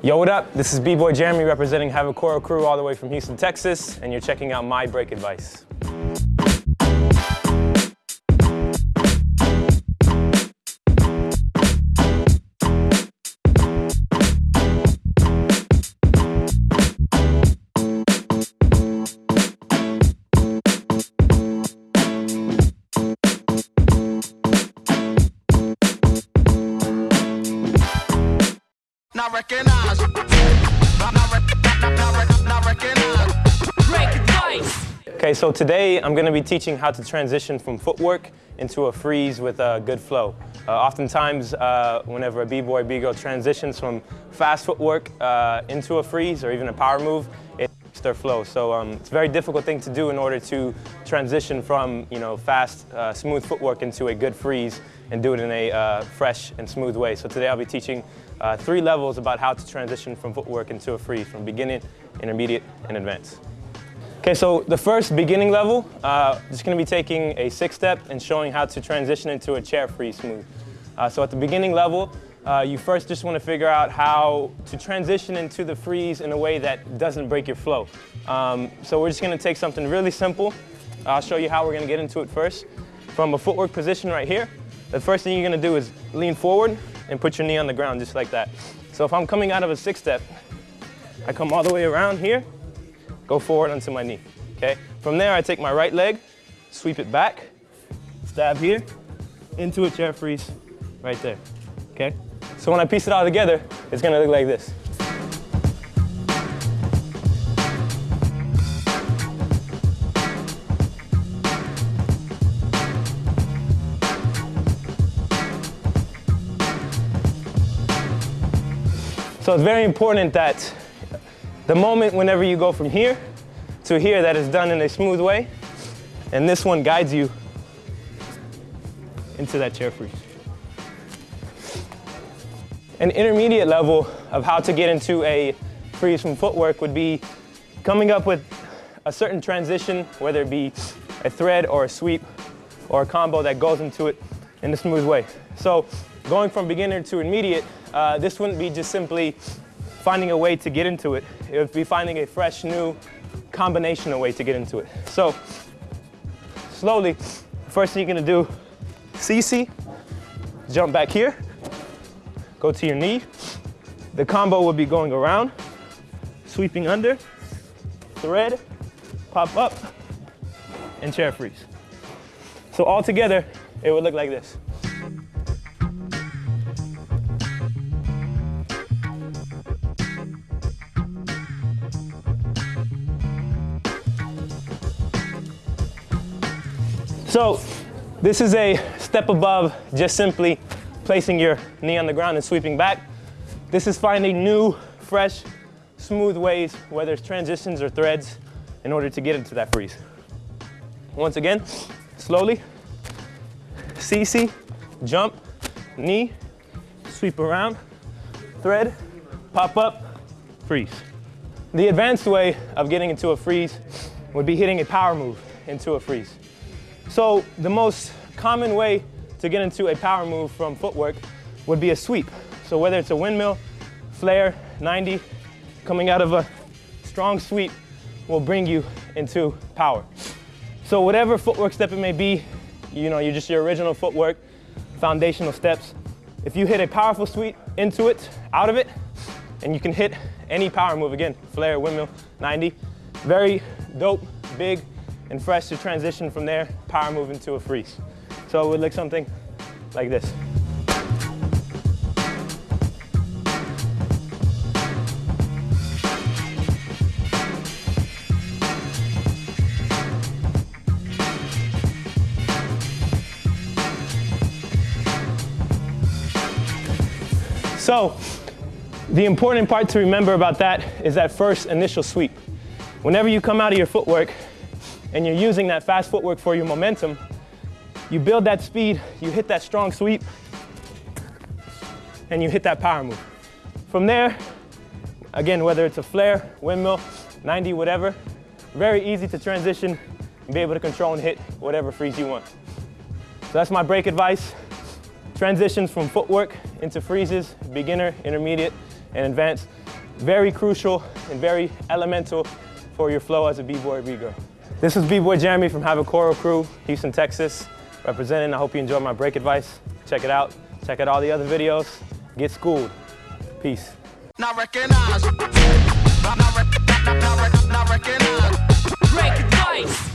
Yo, what up? This is B-Boy Jeremy representing Havikoro Crew all the way from Houston, Texas, and you're checking out my break advice. Okay, so today I'm going to be teaching how to transition from footwork into a freeze with a good flow. Uh, oftentimes, uh, whenever a b-boy, b-girl transitions from fast footwork uh, into a freeze or even a power move, it their flow. So um, it's a very difficult thing to do in order to transition from you know fast, uh, smooth footwork into a good freeze and do it in a uh, fresh and smooth way. So today I'll be teaching uh, three levels about how to transition from footwork into a freeze, from beginning, intermediate, and advanced. Okay, so the first beginning level, uh, just gonna be taking a six step and showing how to transition into a chair freeze smooth. Uh, so at the beginning level, uh, you first just wanna figure out how to transition into the freeze in a way that doesn't break your flow. Um, so we're just gonna take something really simple. I'll show you how we're gonna get into it first. From a footwork position right here, the first thing you're gonna do is lean forward and put your knee on the ground just like that. So if I'm coming out of a six step, I come all the way around here, go forward onto my knee, okay? From there, I take my right leg, sweep it back, stab here, into a chair freeze right there, okay? So when I piece it all together, it's gonna look like this. So it's very important that the moment whenever you go from here to here that is done in a smooth way, and this one guides you into that chair freeze. An intermediate level of how to get into a freeze from footwork would be coming up with a certain transition, whether it be a thread or a sweep or a combo that goes into it in a smooth way. So going from beginner to intermediate, uh, this wouldn't be just simply finding a way to get into it. It would be finding a fresh, new combination of way to get into it. So slowly, first thing you're gonna do, CC, jump back here, go to your knee. The combo will be going around, sweeping under, thread, pop up, and chair freeze. So all together, it would look like this. So this is a step above just simply placing your knee on the ground and sweeping back. This is finding new, fresh, smooth ways, whether it's transitions or threads, in order to get into that freeze. Once again, slowly, CC, jump, knee, sweep around, thread, pop up, freeze. The advanced way of getting into a freeze would be hitting a power move into a freeze. So the most common way to get into a power move from footwork would be a sweep. So whether it's a windmill, flare, 90, coming out of a strong sweep will bring you into power. So whatever footwork step it may be, you know, you're just your original footwork, foundational steps. If you hit a powerful sweep into it, out of it, and you can hit any power move again, flare, windmill, 90, very dope, big, and fresh to transition from there, power move into a freeze. So it would look something like this. So the important part to remember about that is that first initial sweep. Whenever you come out of your footwork and you're using that fast footwork for your momentum, you build that speed, you hit that strong sweep, and you hit that power move. From there, again, whether it's a flare, windmill, 90, whatever, very easy to transition and be able to control and hit whatever freeze you want. So that's my break advice. Transitions from footwork into freezes, beginner, intermediate, and advanced. very crucial and very elemental for your flow as a b-boy b-girl. This is b-boy Jeremy from Havikoro Crew, Houston, Texas, representing. I hope you enjoyed my break advice. Check it out. Check out all the other videos. Get schooled. Peace. Now recognize. Now, now, now, now, now recognize. Break advice.